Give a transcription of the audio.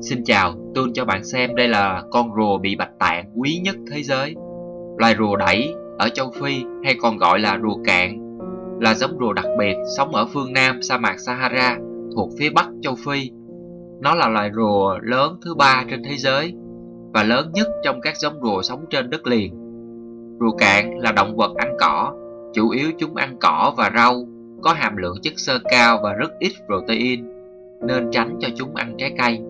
Xin chào, tôi cho bạn xem đây là con rùa bị bạch tạng quý nhất thế giới. Loài rùa đẩy ở châu Phi hay còn gọi là rùa cạn là giống rùa đặc biệt sống ở phương Nam sa mạc Sahara thuộc phía Bắc châu Phi. Nó là loài rùa lớn thứ ba trên thế giới và lớn nhất trong các giống rùa sống trên đất liền. Rùa cạn là động vật ăn cỏ, chủ yếu chúng ăn cỏ và rau, có hàm lượng chất xơ cao và rất ít protein, nên tránh cho chúng ăn trái cây.